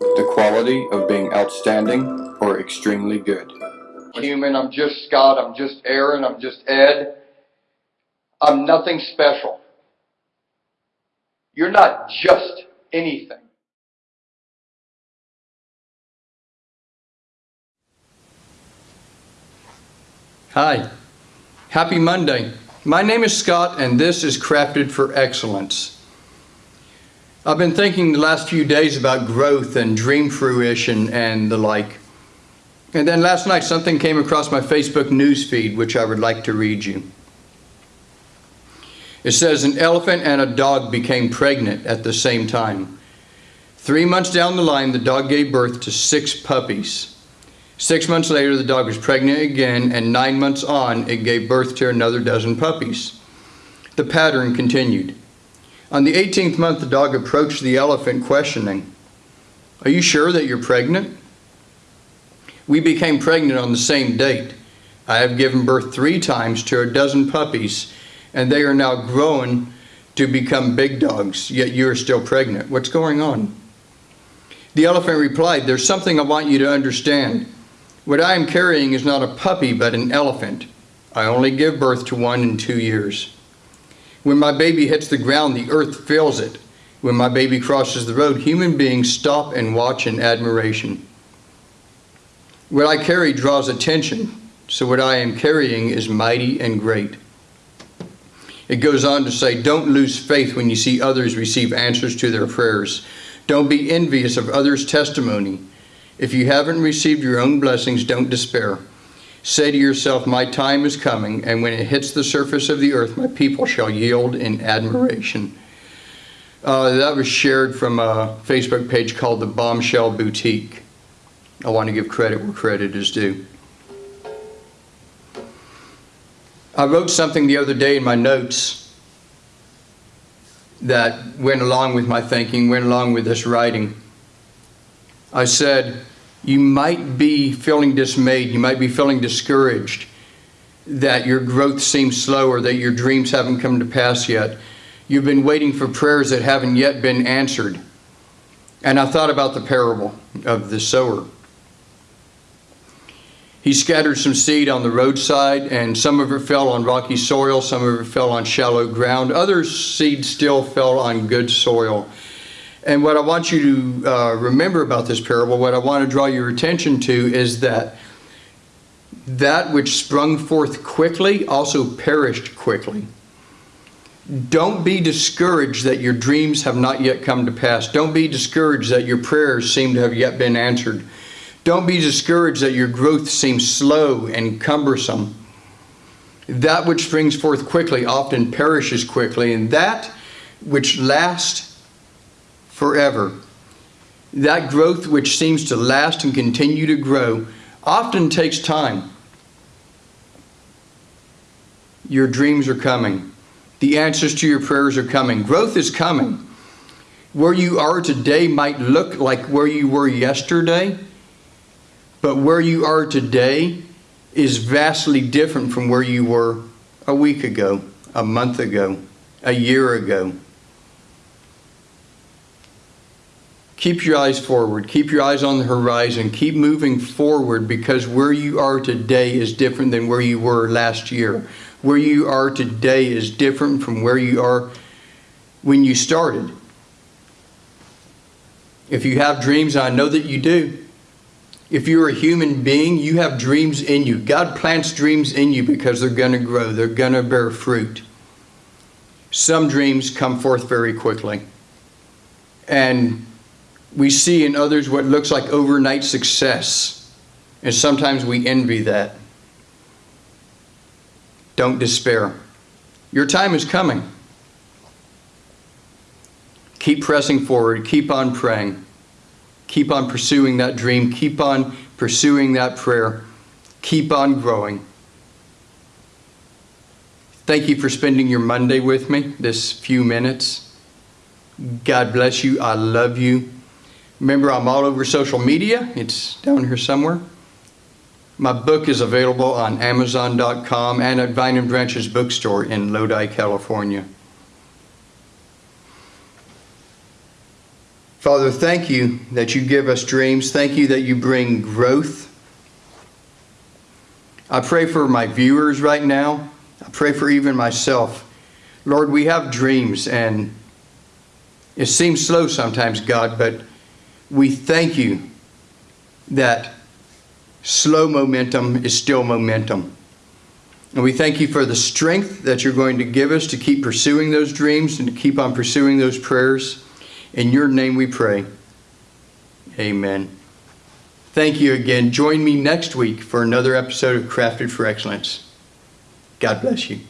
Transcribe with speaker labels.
Speaker 1: the quality of being outstanding or extremely good.
Speaker 2: Human, I'm just Scott, I'm just Aaron, I'm just Ed. I'm nothing special. You're not just anything.
Speaker 3: Hi, happy Monday. My name is Scott and this is Crafted for Excellence. I've been thinking the last few days about growth and dream fruition and the like. And then last night something came across my Facebook news feed which I would like to read you. It says an elephant and a dog became pregnant at the same time. Three months down the line, the dog gave birth to six puppies. Six months later, the dog was pregnant again, and nine months on, it gave birth to another dozen puppies. The pattern continued. On the 18th month, the dog approached the elephant questioning, Are you sure that you're pregnant? We became pregnant on the same date. I have given birth three times to a dozen puppies, and they are now grown to become big dogs, yet you are still pregnant. What's going on? The elephant replied, There's something I want you to understand. What I am carrying is not a puppy, but an elephant. I only give birth to one in two years. When my baby hits the ground, the earth feels it. When my baby crosses the road, human beings stop and watch in admiration. What I carry draws attention, so what I am carrying is mighty and great. It goes on to say, don't lose faith when you see others receive answers to their prayers. Don't be envious of others' testimony. If you haven't received your own blessings, don't despair. Say to yourself, My time is coming, and when it hits the surface of the earth, my people shall yield in admiration. Uh, that was shared from a Facebook page called the Bombshell Boutique. I want to give credit where credit is due. I wrote something the other day in my notes that went along with my thinking, went along with this writing. I said, you might be feeling dismayed, you might be feeling discouraged that your growth seems slow or that your dreams haven't come to pass yet. You've been waiting for prayers that haven't yet been answered. And I thought about the parable of the sower. He scattered some seed on the roadside, and some of it fell on rocky soil, some of it fell on shallow ground. Other seed still fell on good soil. And what I want you to uh, remember about this parable, what I want to draw your attention to is that that which sprung forth quickly also perished quickly. Don't be discouraged that your dreams have not yet come to pass. Don't be discouraged that your prayers seem to have yet been answered. Don't be discouraged that your growth seems slow and cumbersome. That which springs forth quickly often perishes quickly, and that which lasts forever. That growth which seems to last and continue to grow often takes time. Your dreams are coming. The answers to your prayers are coming. Growth is coming. Where you are today might look like where you were yesterday, but where you are today is vastly different from where you were a week ago, a month ago, a year ago. Keep your eyes forward. Keep your eyes on the horizon. Keep moving forward because where you are today is different than where you were last year. Where you are today is different from where you are when you started. If you have dreams, I know that you do. If you're a human being, you have dreams in you. God plants dreams in you because they're going to grow, they're going to bear fruit. Some dreams come forth very quickly. And we see in others what looks like overnight success, and sometimes we envy that. Don't despair. Your time is coming. Keep pressing forward. Keep on praying. Keep on pursuing that dream. Keep on pursuing that prayer. Keep on growing. Thank you for spending your Monday with me, this few minutes. God bless you. I love you. Remember, I'm all over social media. It's down here somewhere. My book is available on Amazon.com and at Vine and Branches Bookstore in Lodi, California. Father, thank you that you give us dreams. Thank you that you bring growth. I pray for my viewers right now. I pray for even myself. Lord, we have dreams and it seems slow sometimes, God, but we thank you that slow momentum is still momentum. And we thank you for the strength that you're going to give us to keep pursuing those dreams and to keep on pursuing those prayers. In your name we pray. Amen. Thank you again. Join me next week for another episode of Crafted for Excellence. God bless you.